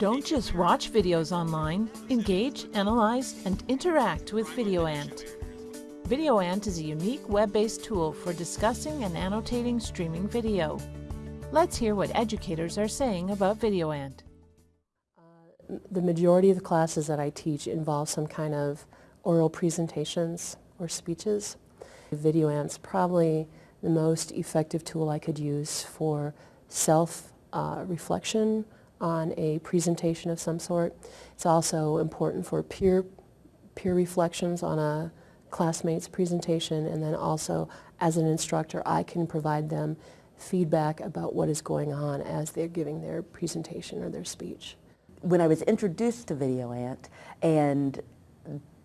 Don't just watch videos online. Engage, analyze, and interact with VideoAnt. VideoAnt is a unique web-based tool for discussing and annotating streaming video. Let's hear what educators are saying about VideoAnt. The majority of the classes that I teach involve some kind of oral presentations or speeches. VideoAnt's probably the most effective tool I could use for self-reflection uh, on a presentation of some sort. It's also important for peer, peer reflections on a classmate's presentation and then also as an instructor I can provide them feedback about what is going on as they're giving their presentation or their speech. When I was introduced to VideoAnt and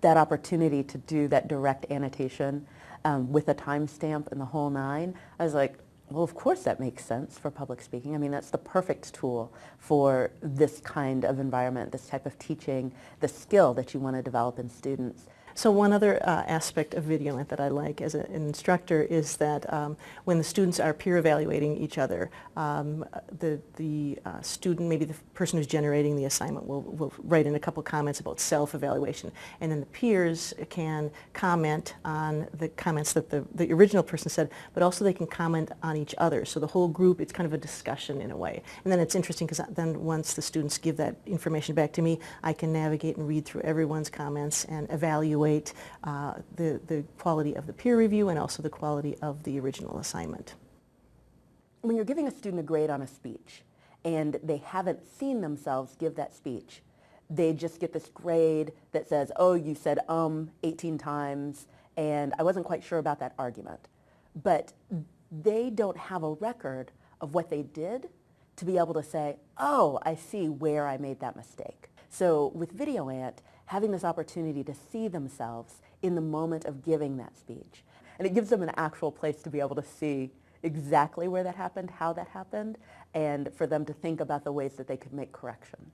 that opportunity to do that direct annotation um, with a timestamp and the whole nine, I was like, well, of course that makes sense for public speaking. I mean, that's the perfect tool for this kind of environment, this type of teaching, the skill that you want to develop in students. So one other uh, aspect of VideoAnt that I like as a, an instructor is that um, when the students are peer evaluating each other, um, the, the uh, student, maybe the person who's generating the assignment will, will write in a couple comments about self-evaluation and then the peers can comment on the comments that the, the original person said, but also they can comment on each other. So the whole group, it's kind of a discussion in a way. And then it's interesting because then once the students give that information back to me, I can navigate and read through everyone's comments and evaluate evaluate uh, the, the quality of the peer review and also the quality of the original assignment. When you're giving a student a grade on a speech and they haven't seen themselves give that speech, they just get this grade that says, oh, you said um 18 times and I wasn't quite sure about that argument. But they don't have a record of what they did to be able to say, oh, I see where I made that mistake. So with VideoAnt, having this opportunity to see themselves in the moment of giving that speech. And it gives them an actual place to be able to see exactly where that happened, how that happened, and for them to think about the ways that they could make corrections.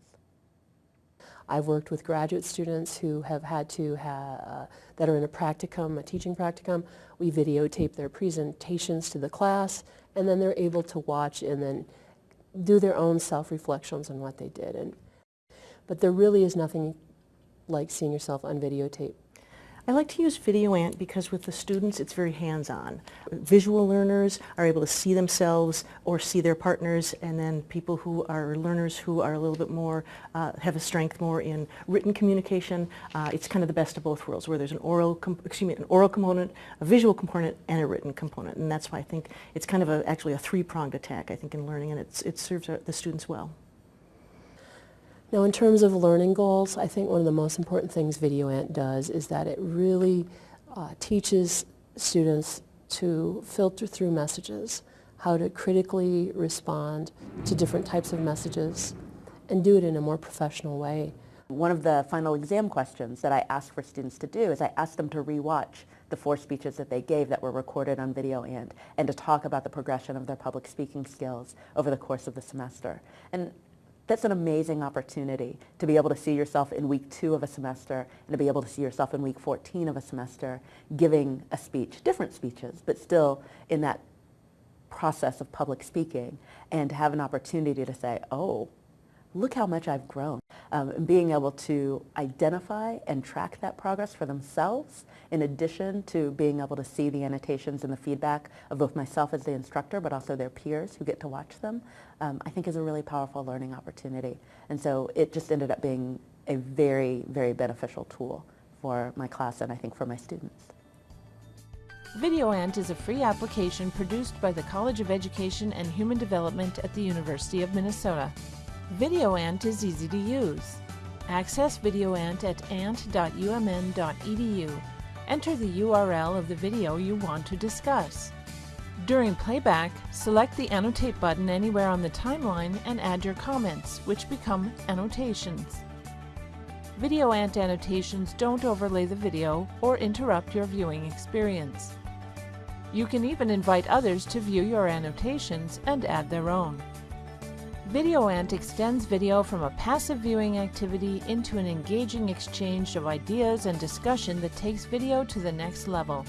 I've worked with graduate students who have had to, have, uh, that are in a practicum, a teaching practicum. We videotape their presentations to the class, and then they're able to watch and then do their own self-reflections on what they did. And, but there really is nothing like seeing yourself on videotape? I like to use VideoAnt because with the students it's very hands-on. Visual learners are able to see themselves or see their partners and then people who are learners who are a little bit more, uh, have a strength more in written communication, uh, it's kind of the best of both worlds where there's an oral, excuse me, an oral component, a visual component, and a written component. And that's why I think it's kind of a, actually a three-pronged attack I think in learning and it's, it serves the students well. Now in terms of learning goals, I think one of the most important things VideoAnt does is that it really uh, teaches students to filter through messages, how to critically respond to different types of messages, and do it in a more professional way. One of the final exam questions that I ask for students to do is I ask them to rewatch the four speeches that they gave that were recorded on video VideoAnt and to talk about the progression of their public speaking skills over the course of the semester. And that's an amazing opportunity to be able to see yourself in week two of a semester and to be able to see yourself in week 14 of a semester giving a speech, different speeches, but still in that process of public speaking and to have an opportunity to say, oh, look how much I've grown. Um, and being able to identify and track that progress for themselves in addition to being able to see the annotations and the feedback of both myself as the instructor but also their peers who get to watch them, um, I think is a really powerful learning opportunity. And so it just ended up being a very, very beneficial tool for my class and I think for my students. VideoAnt is a free application produced by the College of Education and Human Development at the University of Minnesota. VideoAnt is easy to use. Access VideoAnt at ant.umn.edu. Enter the URL of the video you want to discuss. During playback, select the Annotate button anywhere on the timeline and add your comments, which become annotations. VideoAnt annotations don't overlay the video or interrupt your viewing experience. You can even invite others to view your annotations and add their own. VideoAnt extends video from a passive viewing activity into an engaging exchange of ideas and discussion that takes video to the next level.